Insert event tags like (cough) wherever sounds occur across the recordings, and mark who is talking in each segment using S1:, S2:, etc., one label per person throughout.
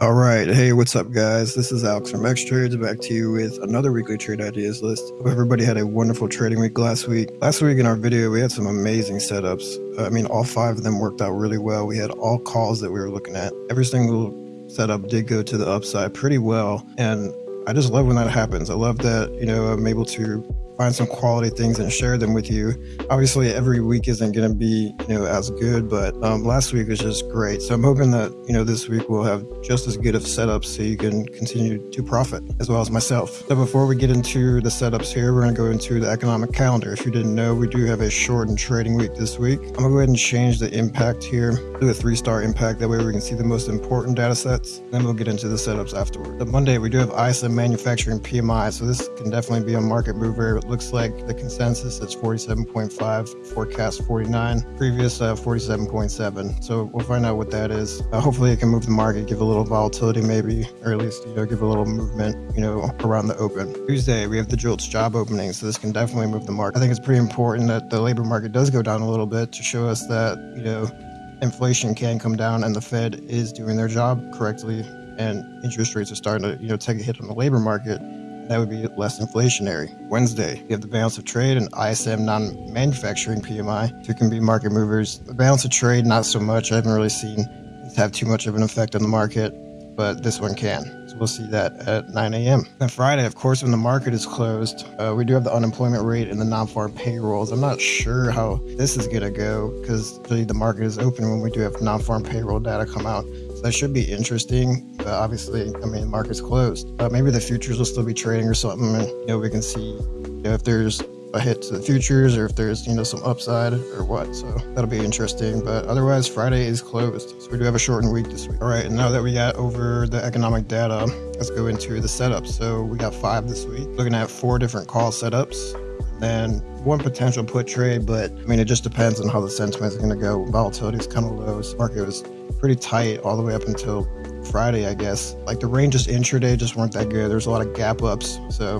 S1: All right. Hey, what's up, guys? This is Alex from X Trades back to you with another weekly trade ideas list. Hope everybody had a wonderful trading week last week. Last week in our video, we had some amazing setups. I mean, all five of them worked out really well. We had all calls that we were looking at. Every single setup did go to the upside pretty well. And I just love when that happens. I love that, you know, I'm able to find some quality things and share them with you. Obviously, every week isn't going to be, you know, as good, but um, last week was just great. So I'm hoping that, you know, this week we'll have just as good of setups so you can continue to profit as well as myself. So before we get into the setups here, we're going to go into the economic calendar. If you didn't know, we do have a shortened trading week this week. I'm going to go ahead and change the impact here, do a three star impact. That way we can see the most important data sets. Then we'll get into the setups afterward. The Monday, we do have ISM manufacturing PMI. So this can definitely be a market mover looks like the consensus is 47.5, forecast 49, previous uh, 47.7. So we'll find out what that is. Uh, hopefully it can move the market, give a little volatility maybe, or at least, you know, give a little movement, you know, around the open. Tuesday, we have the JOLTS job opening. So this can definitely move the market. I think it's pretty important that the labor market does go down a little bit to show us that, you know, inflation can come down and the Fed is doing their job correctly and interest rates are starting to, you know, take a hit on the labor market that would be less inflationary. Wednesday, you have the balance of trade and ISM non-manufacturing PMI. Two can be market movers. The balance of trade, not so much. I haven't really seen it have too much of an effect on the market, but this one can. So we'll see that at 9 a.m. Then Friday, of course, when the market is closed, uh, we do have the unemployment rate and the non-farm payrolls. I'm not sure how this is going to go because really the market is open when we do have non-farm payroll data come out that should be interesting. But obviously, I mean, market's closed. But maybe the futures will still be trading or something. And, you know, we can see you know, if there's a hit to the futures or if there's, you know, some upside or what. So that'll be interesting. But otherwise, Friday is closed. So we do have a shortened week this week. All right. And now that we got over the economic data, let's go into the setups. So we got five this week, looking at four different call setups and one potential put trade, but I mean, it just depends on how the sentiment is going to go. Volatility is kind of low. So market was pretty tight all the way up until Friday, I guess. Like the ranges intraday just weren't that good. There's a lot of gap ups, so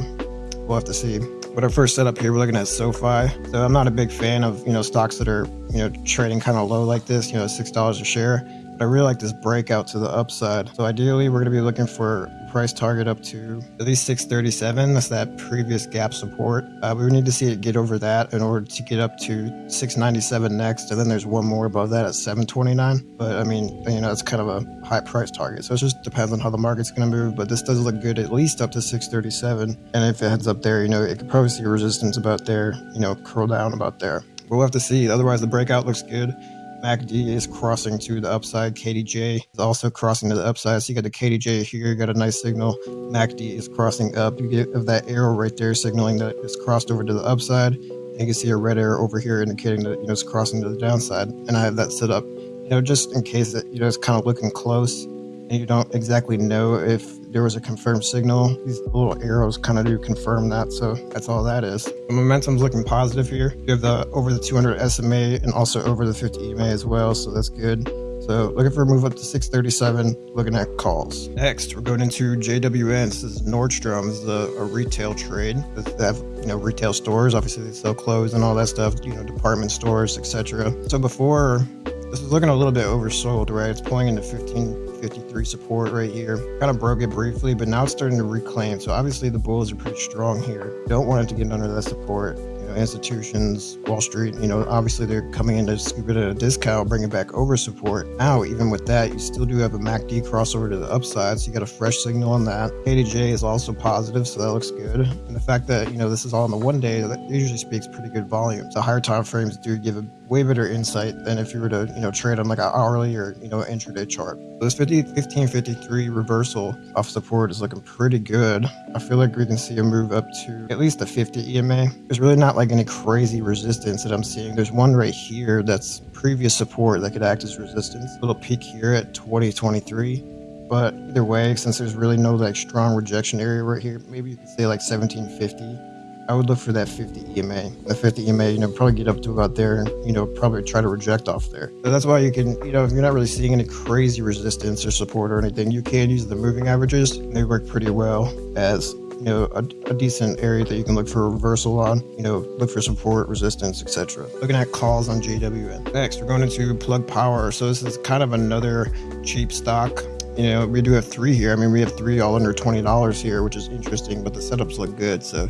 S1: we'll have to see. But our first setup here, we're looking at SoFi. So I'm not a big fan of you know stocks that are you know trading kind of low like this, you know six dollars a share. But I really like this breakout to the upside. So ideally, we're going to be looking for price target up to at least 637. That's that previous gap support. Uh, we need to see it get over that in order to get up to 697 next. And then there's one more above that at 729. But I mean, you know, it's kind of a high price target. So it just depends on how the market's going to move. But this does look good at least up to 637. And if it heads up there, you know, it could probably see resistance about there, you know, curl down about there. We'll have to see. Otherwise, the breakout looks good. MACD is crossing to the upside. KDJ is also crossing to the upside. So you got the KDJ here, you got a nice signal. MACD is crossing up. You get that arrow right there signaling that it's crossed over to the upside. And you can see a red arrow over here indicating that you know it's crossing to the downside. And I have that set up, you know, just in case that you know it's kind of looking close and you don't exactly know if there was a confirmed signal. These little arrows kind of do confirm that, so that's all that is. The momentum's looking positive here. You have the over the 200 SMA and also over the 50 EMA as well, so that's good. So looking for a move up to 637, looking at calls. Next, we're going into JWN. This is Nordstrom. Is a, a retail trade. They have, you know, retail stores. Obviously, they sell clothes and all that stuff, you know, department stores, etc. So before, this is looking a little bit oversold, right? It's pulling into 15 53 support right here. Kind of broke it briefly, but now it's starting to reclaim. So obviously the bulls are pretty strong here. Don't want it to get under that support know, institutions, Wall Street, you know, obviously they're coming in to scoop it at a discount, bring it back over support. Now, even with that, you still do have a MACD crossover to the upside, so you got a fresh signal on that. KDJ is also positive, so that looks good. And the fact that, you know, this is all in the one day, that usually speaks pretty good volume. So higher time frames do give a way better insight than if you were to, you know, trade on like an hourly or, you know, intraday chart. This 50, 1553 reversal off support is looking pretty good. I feel like we can see a move up to at least the 50 EMA. There's really not like like any crazy resistance that I'm seeing. There's one right here that's previous support that could act as resistance. A little peak here at 2023. But either way, since there's really no like strong rejection area right here, maybe you could say like 1750. I would look for that 50 EMA. The 50 EMA, you know, probably get up to about there and, you know, probably try to reject off there. So that's why you can, you know, if you're not really seeing any crazy resistance or support or anything, you can use the moving averages. They work pretty well as you know a, a, decent area that you can look for a reversal on. You know, look for support, resistance, etc. Looking at calls on JWN. Next, we're going into plug power. So this is kind of another cheap stock. You know, we do have three here. I mean, we have three all under twenty dollars here, which is interesting. But the setups look good, so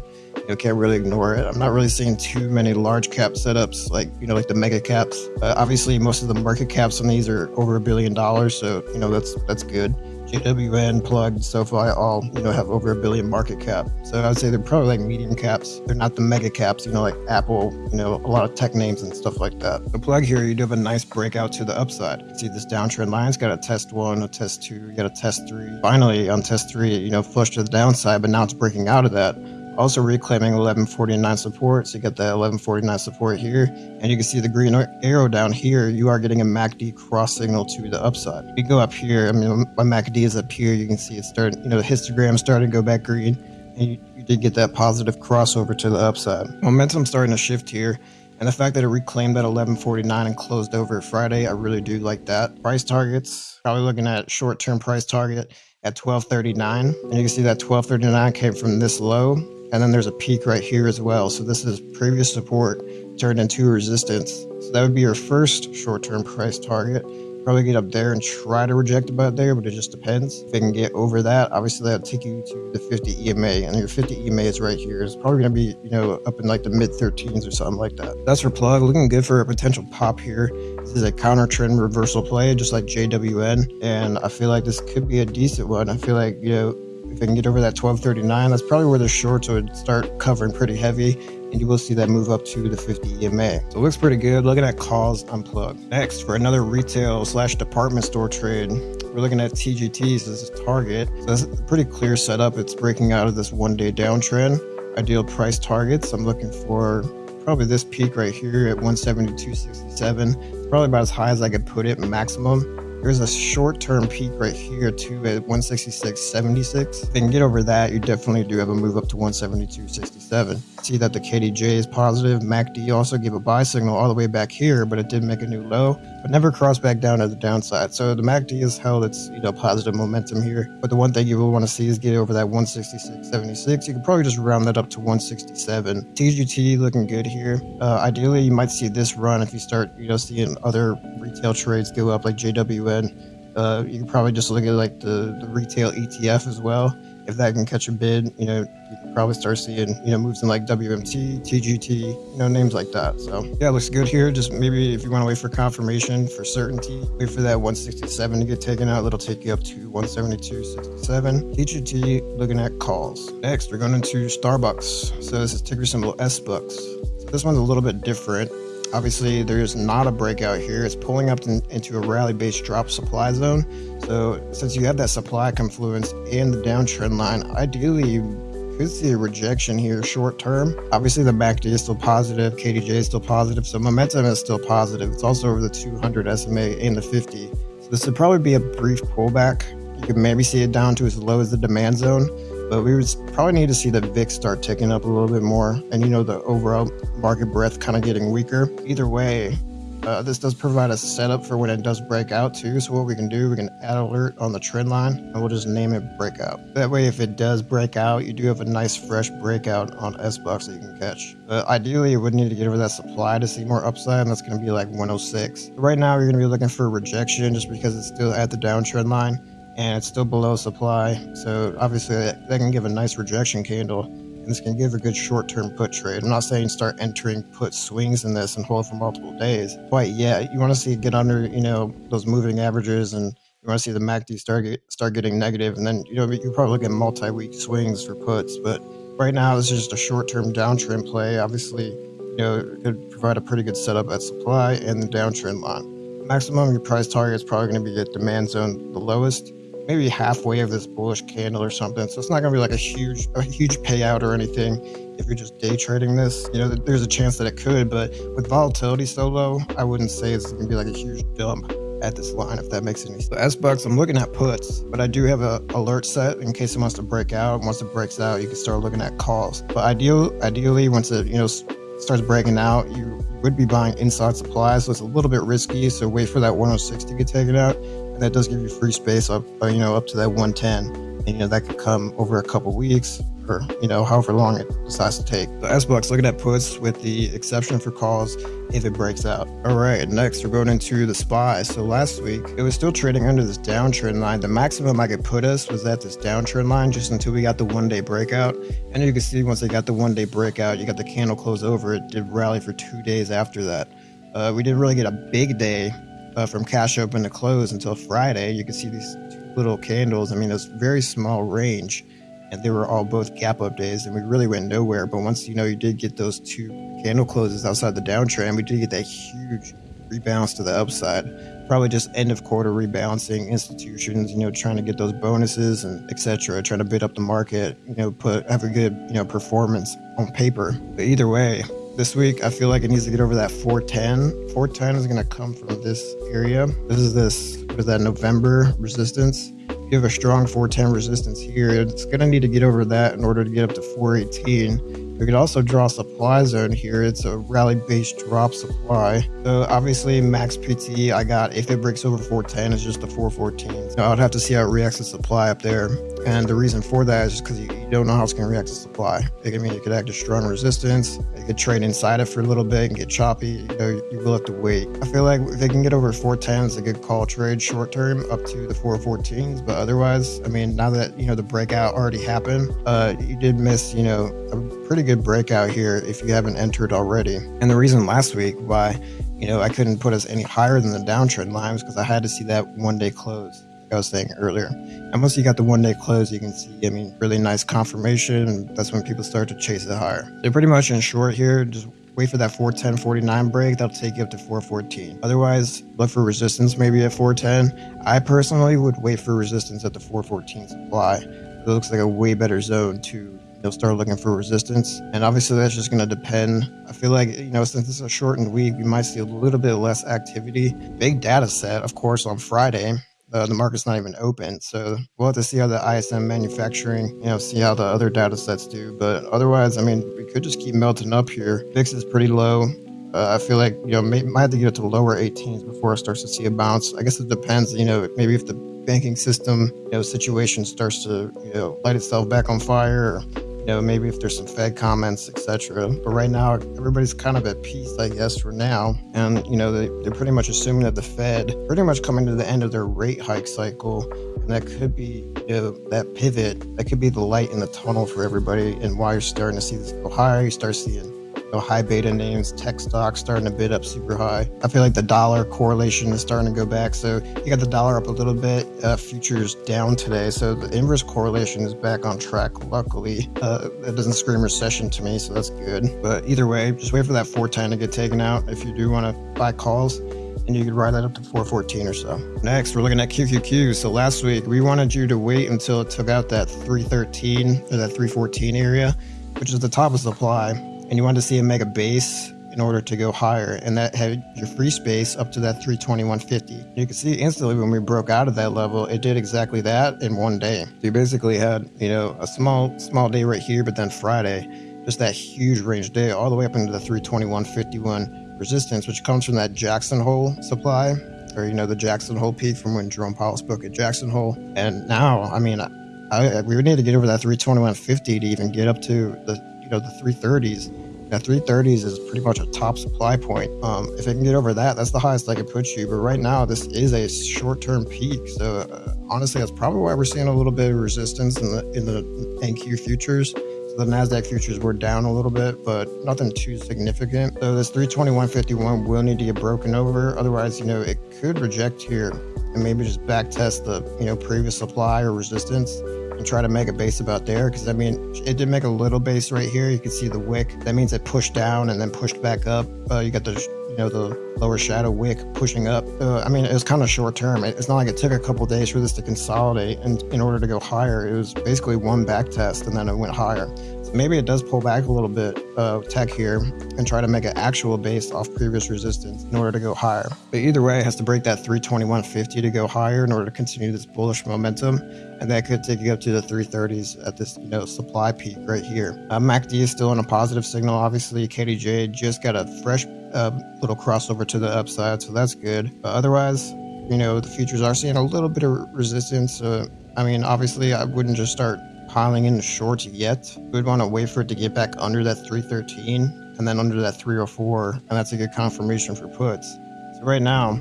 S1: you can't really ignore it. I'm not really seeing too many large cap setups like you know like the mega caps. Uh, obviously, most of the market caps on these are over a billion dollars, so you know that's that's good. JWN, Plugged, SoFi all, you know, have over a billion market cap. So I would say they're probably like medium caps. They're not the mega caps, you know, like Apple, you know, a lot of tech names and stuff like that. The plug here, you do have a nice breakout to the upside. See this downtrend line, it's got a test one, a test two, you got a test three. Finally, on test three, you know, flush to the downside, but now it's breaking out of that also reclaiming 1149 support. So you get the 1149 support here, and you can see the green arrow down here. You are getting a MACD cross signal to the upside. You go up here. I mean, my MACD is up here. You can see it starting. You know, the histogram starting to go back green, and you, you did get that positive crossover to the upside. Momentum starting to shift here. And the fact that it reclaimed that 1149 and closed over Friday, I really do like that. Price targets, probably looking at short-term price target at 1239. And you can see that 1239 came from this low and then there's a peak right here as well. So this is previous support turned into resistance. So that would be your first short-term price target probably get up there and try to reject about there, but it just depends. If they can get over that, obviously that'll take you to the 50 EMA, and your 50 EMA is right here. It's probably going to be, you know, up in like the mid 13s or something like that. That's for plug. Looking good for a potential pop here. This is a counter trend reversal play, just like JWN, and I feel like this could be a decent one. I feel like, you know, if they can get over that 1239, that's probably where the shorts would start covering pretty heavy and you will see that move up to the 50 EMA. So it looks pretty good. Looking at calls unplugged. Next, for another retail slash department store trade, we're looking at TGT. So this is Target. So that's a pretty clear setup. It's breaking out of this one day downtrend. Ideal price targets. I'm looking for probably this peak right here at 172.67. Probably about as high as I could put it maximum. There's a short-term peak right here too at 166.76. If they can get over that, you definitely do have a move up to 172.67. See that the KDJ is positive. MACD also gave a buy signal all the way back here, but it did make a new low, but never crossed back down to the downside. So the MACD has held its you know positive momentum here. But the one thing you will want to see is get over that 166.76. You can probably just round that up to 167. TGT looking good here. Uh, ideally, you might see this run if you start you know seeing other retail trades go up like Uh, you can probably just look at like the, the retail ETF as well. If that can catch a bid, you know, you can probably start seeing, you know, moves in like WMT, TGT, you know, names like that. So yeah, looks good here. Just maybe if you want to wait for confirmation for certainty, wait for that 167 to get taken out. It'll take you up to 172.67. TGT looking at calls. Next, we're going into Starbucks. So this is ticker symbol SBUX. So this one's a little bit different. Obviously, there's not a breakout here. It's pulling up in, into a rally-based drop supply zone. So since you have that supply confluence and the downtrend line, ideally you could see a rejection here short term. Obviously, the MACD is still positive, KDJ is still positive, so momentum is still positive. It's also over the 200 SMA and the 50. So this would probably be a brief pullback. You could maybe see it down to as low as the demand zone but we would probably need to see the VIX start ticking up a little bit more and, you know, the overall market breadth kind of getting weaker. Either way, uh, this does provide a setup for when it does break out too. So what we can do, we can add alert on the trend line and we'll just name it breakout. That way, if it does break out, you do have a nice fresh breakout on SBUX that you can catch. But ideally, you would need to get over that supply to see more upside and that's going to be like 106. Right now, you're going to be looking for rejection just because it's still at the downtrend line and it's still below supply. So obviously that, can give a nice rejection candle and this can give a good short-term put trade. I'm not saying start entering put swings in this and hold for multiple days quite yet. You want to see it get under, you know, those moving averages and you want to see the MACD start get, start getting negative, and then you know you probably at multi-week swings for puts. But right now, this is just a short-term downtrend play. Obviously, you know, it could provide a pretty good setup at supply and the downtrend line. Maximum your price target is probably going to be at demand zone the lowest maybe halfway of this bullish candle or something. So it's not going to be like a huge, a huge payout or anything. If you're just day trading this, you know, there's a chance that it could, but with volatility so low, I wouldn't say it's going to be like a huge dump at this line, if that makes any sense. So SBUX, I'm looking at puts, but I do have a alert set in case it wants to break out. Once it breaks out, you can start looking at calls. But ideal, ideally, once it, you know, starts breaking out, you would be buying inside supply. So it's a little bit risky. So wait for that 106 to get taken out that does give you free space up, uh, you know, up to that 110. And, you know, that could come over a couple weeks or, you know, however long it decides to take. The SBUX looking at puts with the exception for calls if it breaks out. All right, next we're going into the SPY. So last week it was still trading under this downtrend line. The maximum I could put us was at this downtrend line just until we got the one day breakout. And you can see once they got the one day breakout, you got the candle close over. It did rally for two days after that. Uh, we didn't really get a big day uh, from cash open to close until Friday. You can see these little candles. I mean, it's very small range and they were all both gap up days and we really went nowhere. But once, you know, you did get those two candle closes outside the downtrend, we did get that huge rebalance to the upside. Probably just end of quarter rebalancing institutions, you know, trying to get those bonuses and etc. Trying to bid up the market, you know, put have a good, you know, performance on paper. But either way, this week, I feel like it needs to get over that 410. 410 is going to come from this area. This is this, what is that, November resistance. If you have a strong 410 resistance here, it's going to need to get over that in order to get up to 418. We could also draw supply zone here. It's a rally-based drop supply. So obviously max PT I got, if it breaks over 410, is just a 414. So I would have to see how it reacts to supply up there. And the reason for that is just because you, you, don't know how it's going to react to supply. It, I mean, it could act as strong resistance. You could trade inside it for a little bit and get choppy. You know, you will have to wait. I feel like if they can get over 410, it's a good call trade short term up to the 414s. But otherwise, I mean, now that, you know, the breakout already happened, uh, you did miss, you know, a pretty good breakout here if you haven't entered already. And the reason last week why, you know, I couldn't put us any higher than the downtrend lines because I had to see that one day close. I was saying earlier. And once you got the one day close, you can see, I mean, really nice confirmation. That's when people start to chase it higher. They're pretty much in short here. Just wait for that 410 49 break. That'll take you up to 414. Otherwise, look for resistance maybe at 410. I personally would wait for resistance at the 414 supply. It looks like a way better zone to you'll start looking for resistance. And obviously, that's just going to depend. I feel like, you know, since it's a shortened week, we might see a little bit less activity. Big data set, of course, on Friday. Uh, the market's not even open. So we'll have to see how the ISM manufacturing, you know, see how the other data sets do. But otherwise, I mean, we could just keep melting up here. VIX is pretty low. Uh, I feel like, you know, may, might have to get it to lower 18s before it starts to see a bounce. I guess it depends, you know, maybe if the banking system, you know, situation starts to, you know, light itself back on fire or, you know, maybe if there's some Fed comments, etc. But right now, everybody's kind of at peace, I guess, for now. And, you know, they, they're pretty much assuming that the Fed pretty much coming to the end of their rate hike cycle. And that could be, you know, that pivot, that could be the light in the tunnel for everybody and why you're starting to see this go higher. You start seeing know, high beta names, tech stocks starting to bid up super high. I feel like the dollar correlation is starting to go back. So you got the dollar up a little bit, uh, futures down today. So the inverse correlation is back on track. Luckily, uh, it doesn't scream recession to me, so that's good. But either way, just wait for that 410 to get taken out if you do want to buy calls and you could ride that up to 414 or so. Next, we're looking at QQQ. So last week, we wanted you to wait until it took out that 313 or that 314 area, which is the top of supply and you wanted to see a mega base in order to go higher and that had your free space up to that 321.50 you can see instantly when we broke out of that level it did exactly that in one day. So you basically had you know a small small day right here but then friday just that huge range day all the way up into the 321.51 resistance which comes from that jackson hole supply or you know the jackson hole peak from when jerome powell spoke at jackson hole. And now i mean I, we would need to get over that 321.50 to even get up to the know the 330s that 330s is pretty much a top supply point. Um, if it can get over that, that's the highest I could put you. But right now, this is a short-term peak. So uh, honestly, that's probably why we're seeing a little bit of resistance in the in the NQ futures. So the Nasdaq futures were down a little bit, but nothing too significant. So this 321.51 will need to get broken over. Otherwise, you know, it could reject here and maybe just back test the you know previous supply or resistance and try to make a base about there because I mean it did make a little base right here. You can see the wick. That means it pushed down and then pushed back up. Uh, you got the you know the lower shadow wick pushing up. Uh, I mean it was kind of short term. It's not like it took a couple days for this to consolidate and in order to go higher. It was basically one back test and then it went higher maybe it does pull back a little bit of tech here and try to make an actual base off previous resistance in order to go higher. But either way, it has to break that 321.50 to go higher in order to continue this bullish momentum. And that could take you up to the 330s at this, you know, supply peak right here. Uh, MACD is still in a positive signal. Obviously, KDJ just got a fresh uh, little crossover to the upside, so that's good. But otherwise, you know, the futures are seeing a little bit of resistance. Uh, I mean, obviously, I wouldn't just start piling in the shorts yet. We would want to wait for it to get back under that 313 and then under that 304, and that's a good confirmation for puts. So right now,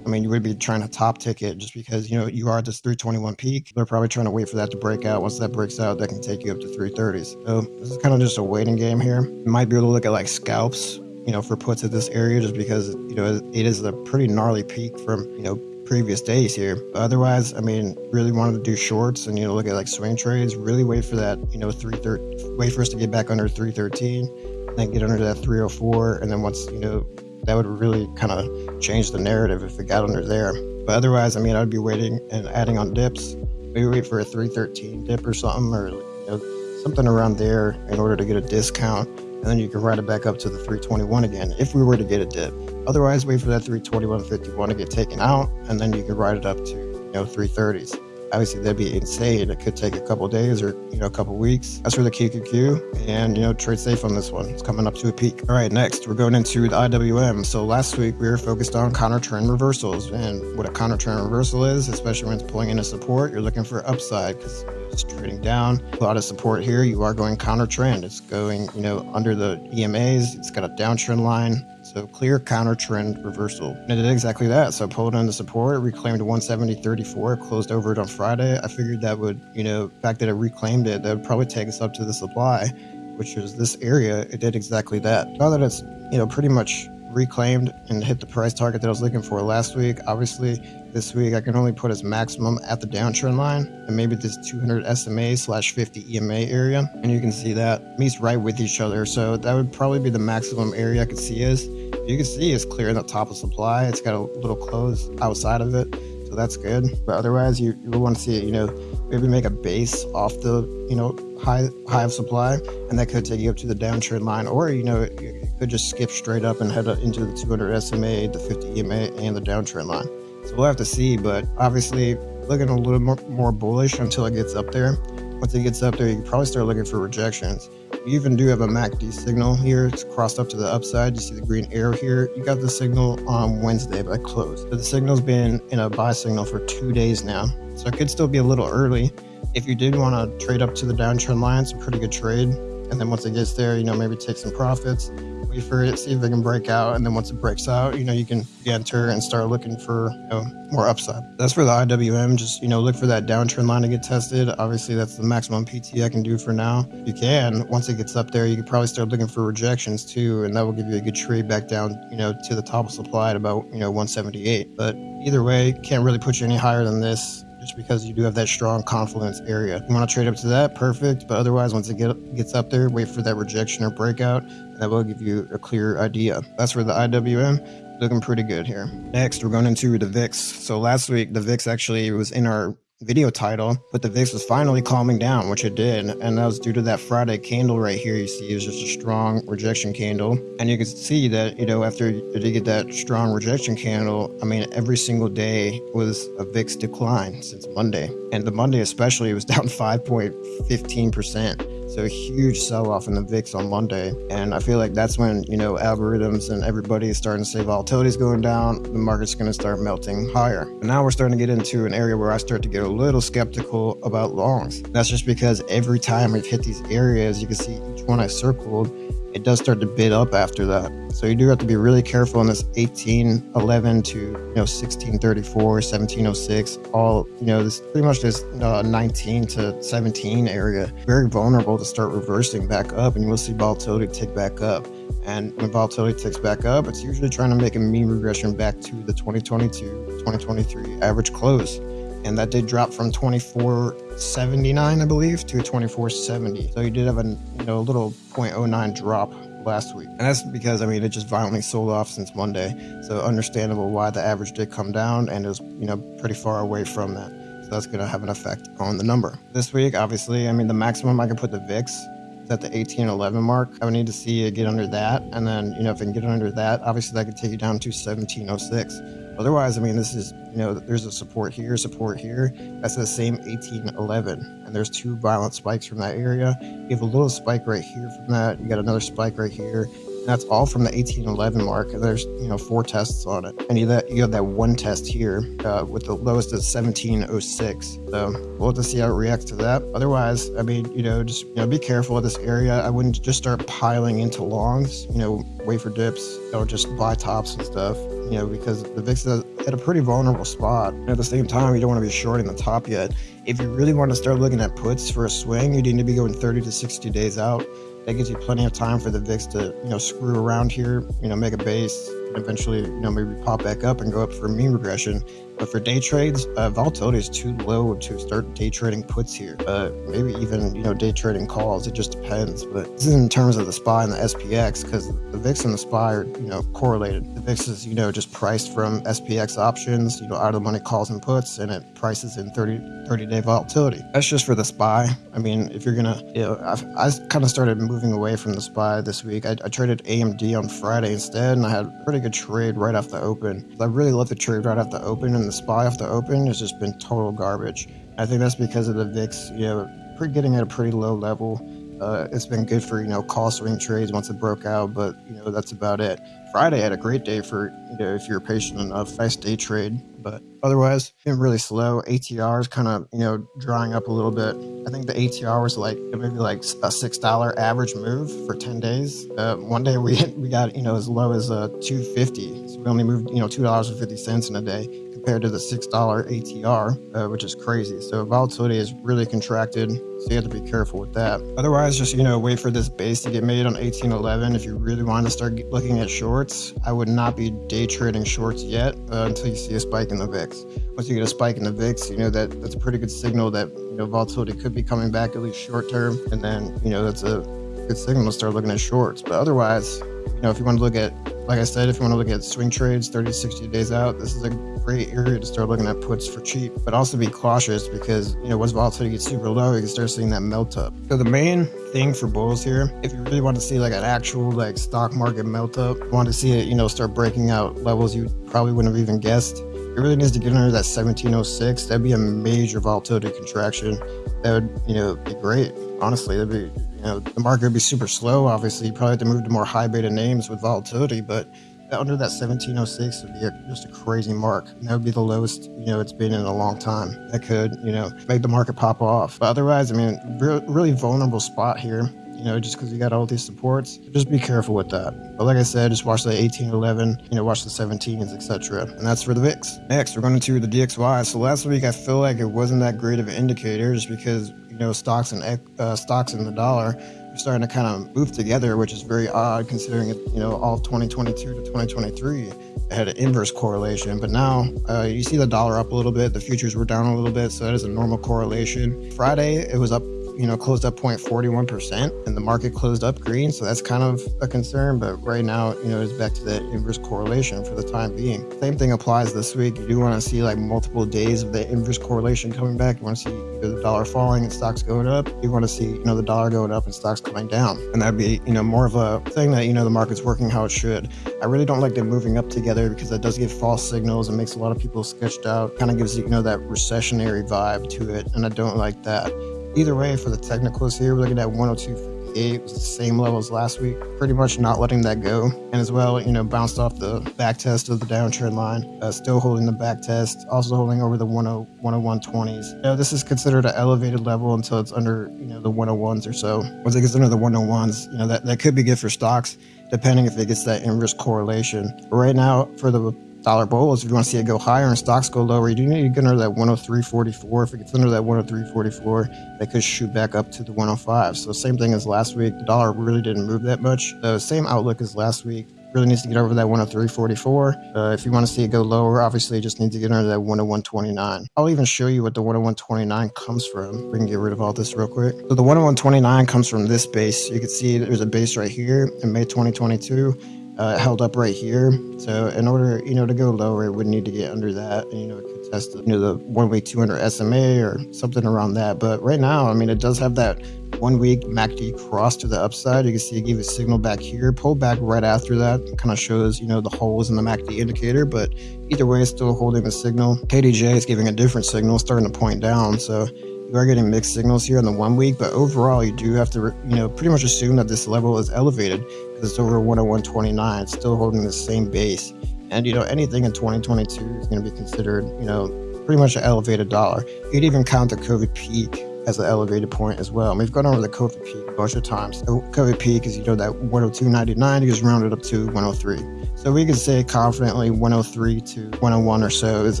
S1: I mean, you would be trying to top ticket just because, you know, you are at this 321 peak. They're probably trying to wait for that to break out. Once that breaks out, that can take you up to 330s. So this is kind of just a waiting game here. You might be able to look at like scalps, you know, for puts at this area just because, you know, it is a pretty gnarly peak from, you know, previous days here. Otherwise, I mean, really wanted to do shorts and, you know, look at like swing trades, really wait for that, you know, 330, wait for us to get back under 313, then get under that 304. And then once, you know, that would really kind of change the narrative if it got under there. But otherwise, I mean, I'd be waiting and adding on dips. Maybe wait for a 313 dip or something, or you know, something around there in order to get a discount. And then you can ride it back up to the 321 again if we were to get a dip. Otherwise, wait for that 321.51 to get taken out, and then you can ride it up to you know 330s obviously that'd be insane. It could take a couple days or you know a couple weeks. That's for the QQQ, and you know trade safe on this one. It's coming up to a peak. All right, next we're going into the IWM. So last week we were focused on counter trend reversals, and what a counter trend reversal is, especially when it's pulling into support, you're looking for upside because it's trading down. A lot of support here. You are going counter trend. It's going you know under the EMAs. It's got a downtrend line. So clear counter trend reversal. And it did exactly that. So pulled in the support, reclaimed 170.34, closed over it on Friday. I figured that would, you know, fact that it reclaimed it, that would probably take us up to the supply, which is this area. It did exactly that. Now that it's, you know, pretty much reclaimed and hit the price target that I was looking for last week. Obviously, this week I can only put as maximum at the downtrend line and maybe this 200 SMA slash 50 EMA area. And you can see that meets right with each other. So that would probably be the maximum area I could see is you can see it's clearing the top of supply. It's got a little close outside of it, so that's good. But otherwise, you, you want to see it, you know, maybe make a base off the, you know, high high of supply, and that could take you up to the downtrend line, or you know, you could just skip straight up and head into the 200 SMA, the 50 EMA, and the downtrend line. So we'll have to see, but obviously looking a little more, more bullish until it gets up there. Once it gets up there, you can probably start looking for rejections. You even do have a MACD signal here. It's crossed up to the upside. You see the green arrow here. You got the signal on Wednesday, but I closed. But the signal's been in a buy signal for two days now. So it could still be a little early. If you did want to trade up to the downtrend line, it's a pretty good trade. And then once it gets there, you know, maybe take some profits wait for it, see if it can break out, and then once it breaks out, you know, you can enter and start looking for you know, more upside. That's for the IWM. Just you know, look for that downtrend line to get tested. Obviously, that's the maximum PT I can do for now. You can once it gets up there, you can probably start looking for rejections too, and that will give you a good trade back down, you know, to the top of supply at about you know 178. But either way, can't really put you any higher than this just because you do have that strong confluence area. You want to trade up to that, perfect. But otherwise, once it get, gets up there, wait for that rejection or breakout. And that will give you a clear idea. That's for the IWM. Looking pretty good here. Next, we're going into the VIX. So last week, the VIX actually was in our video title, but the VIX was finally calming down, which it did. And that was due to that Friday candle right here. You see, is just a strong rejection candle. And you can see that, you know, after you get that strong rejection candle, I mean, every single day was a VIX decline since Monday. And the Monday, especially, it was (laughs) down 5.15%. So a huge sell off in the VIX on Monday. And I feel like that's when, you know, algorithms and everybody is starting to say volatility is going down, the market's going to start melting higher. And now we're starting to get into an area where I start to get a little skeptical about longs. That's just because every time we've hit these areas, you can see each one I circled it does start to bid up after that. So you do have to be really careful in this 1811 to you know 1634, 1706, all you know this pretty much this uh, 19 to 17 area, very vulnerable to start reversing back up, and you will see volatility tick back up. And when volatility ticks back up, it's usually trying to make a mean regression back to the 2022, 2023 average close and that did drop from 2479 i believe to 2470 so you did have a you know a little 0.09 drop last week. And that's because i mean it just violently sold off since monday. So understandable why the average did come down and is you know pretty far away from that. So that's going to have an effect on the number. This week obviously i mean the maximum i can put the vix is at the 1811 mark. I would need to see it get under that. And then you know if it can get under that obviously that could take you down to 1706 Otherwise, I mean, this is, you know, there's a support here, support here. That's the same 1811. And there's two violent spikes from that area. You have a little spike right here from that. You got another spike right here. That's all from the 1811 mark. And there's, you know, four tests on it. And you, that, you have that one test here uh, with the lowest is 1706. So we'll have to see how it reacts to that. Otherwise, I mean, you know, just, you know, be careful at this area. I wouldn't just start piling into longs, you know, wafer dips or just buy tops and stuff you know, because the VIX is at a pretty vulnerable spot. At the same time, you don't want to be shorting the top yet. If you really want to start looking at puts for a swing, you need to be going 30 to 60 days out. That gives you plenty of time for the VIX to, you know, screw around here, you know, make a base, eventually, you know, maybe pop back up and go up for mean regression. But for day trades, uh, volatility is too low to start day trading puts here. Uh, maybe even you know day trading calls. It just depends. But this is in terms of the SPY and the SPX because the VIX and the SPY are you know correlated. The VIX is you know just priced from SPX options, you know out of the money calls and puts, and it prices in 30 30 day volatility. That's just for the SPY. I mean, if you're gonna, you know, I've, I, kind of started moving away from the SPY this week. I, I traded AMD on Friday instead, and I had a good trade right off the open. I really love the trade right off the open, and the SPY off the open has just been total garbage. I think that's because of the VIX, you know, getting at a pretty low level. Uh, it's been good for you know call swing trades once it broke out, but you know that's about it. Friday had a great day for you know if you're patient enough, nice day trade, but otherwise been really slow. ATR is kind of you know drying up a little bit. I think the ATR was like maybe like a six dollar average move for ten days. Uh, one day we (laughs) we got you know as low as uh, two fifty, so we only moved you know two dollars and fifty cents in a day compared to the $6 ATR, uh, which is crazy. So volatility is really contracted. So you have to be careful with that. Otherwise, just, you know, wait for this base to get made on 1811. If you really want to start looking at shorts, I would not be day trading shorts yet uh, until you see a spike in the VIX. Once you get a spike in the VIX, you know, that that's a pretty good signal that, you know, volatility could be coming back at least short term. And then, you know, that's a good signal to start looking at shorts. But otherwise, you know, if you want to look at, like I said, if you want to look at swing trades 30, to 60 days out, this is a great area to start looking at puts for cheap, but also be cautious because, you know, once volatility gets super low, you can start seeing that melt up. So the main thing for bulls here, if you really want to see like an actual like stock market melt up, want to see it, you know, start breaking out levels you probably wouldn't have even guessed, it really needs to get under that 1706. That'd be a major volatility contraction. That would, you know, be great. Honestly, that'd be, you know, the market would be super slow. Obviously, you probably have to move to more high beta names with volatility, but under that 1706 would be a, just a crazy mark. And that would be the lowest, you know, it's been in a long time. That could, you know, make the market pop off. But otherwise, I mean, re- really vulnerable spot here. You know, just because you got all these supports, just be careful with that. But like I said, just watch the 1811, you know, watch the 17s, etc. And that's for the VIX. Next, we're going to the DXY. So last week, I feel like it wasn't that great of an indicator, just because you know stocks and uh, stocks in the dollar are starting to kind of move together, which is very odd considering it, you know, all 2022 to 2023 had an inverse correlation. But now uh, you see the dollar up a little bit, the futures were down a little bit, so that is a normal correlation. Friday, it was up you know, closed up 0.41% and the market closed up green. So that's kind of a concern. But right now, you know, it's back to that inverse correlation for the time being. Same thing applies this week. You do want to see like multiple days of the inverse correlation coming back. You want to see the dollar falling and stocks going up. You want to see, you know, the dollar going up and stocks coming down. And that'd be, you know, more of a thing that, you know, the market's working how it should. I really don't like them moving up together because that does give false signals and makes a lot of people sketched out, kind of gives, you know, that recessionary vibe to it. And I don't like that. Either way, for the technicals here, we're looking at 102.58. It was the same level as last week. Pretty much not letting that go. And as well, you know, bounced off the back test of the downtrend line. Uh, still holding the back test. Also holding over the 10, 101.20s. You know, this is considered an elevated level until it's under, you know, the 101s or so. Once it gets under the 101s, you know, that, that could be good for stocks, depending if it gets that inverse correlation. But right now, for the dollar bulls. If you want to see it go higher and stocks go lower, you do need to get under that 103.44. If it gets under that 103.44, they could shoot back up to the 105. So same thing as last week. The dollar really didn't move that much. The same outlook as last week. Really needs to get over that 103.44. Uh, if you want to see it go lower, obviously you just need to get under that 101.29. I'll even show you what the 101.29 comes from. We can get rid of all this real quick. So the 101.29 comes from this base. You can see there's a base right here in May 2022 uh, held up right here. So in order, you know, to go lower, it would need to get under that. And, you know, it could test, you know, the one week 200 SMA or something around that. But right now, I mean, it does have that one week MACD cross to the upside. You can see it gave a signal back here, pulled back right after that. Kind of shows, you know, the holes in the MACD indicator. But either way, it's still holding the signal. KDJ is giving a different signal, starting to point down. So you are getting mixed signals here in the one week, but overall, you do have to, you know, pretty much assume that this level is elevated it's over 101.29. Still holding the same base. And, you know, anything in 2022 is going to be considered, you know, pretty much an elevated dollar. You'd even count the COVID peak as an elevated point as well. And we've gone over the COVID peak a bunch of times. The COVID peak is, you know, that 102.99 is rounded up to 103. So we could say confidently 103 to 101 or so is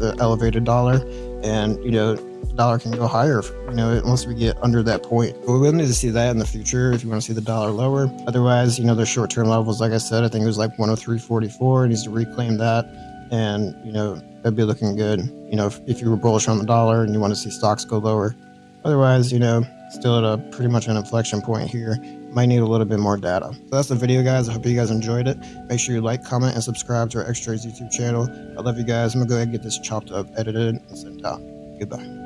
S1: an elevated dollar. And, you know, dollar can go higher, you know, once we get under that point. But we will need to see that in the future if you want to see the dollar lower. Otherwise, you know, the short term levels, like I said, I think it was like 103.44. It needs to reclaim that. And, you know, that'd be looking good. You know, if, if you were bullish on the dollar and you want to see stocks go lower. Otherwise, you know, still at a pretty much an inflection point here. Might need a little bit more data. So that's the video, guys. I hope you guys enjoyed it. Make sure you like, comment, and subscribe to our X Trades YouTube channel. I love you guys. I'm going to go ahead and get this chopped up, edited, and sent out. Goodbye.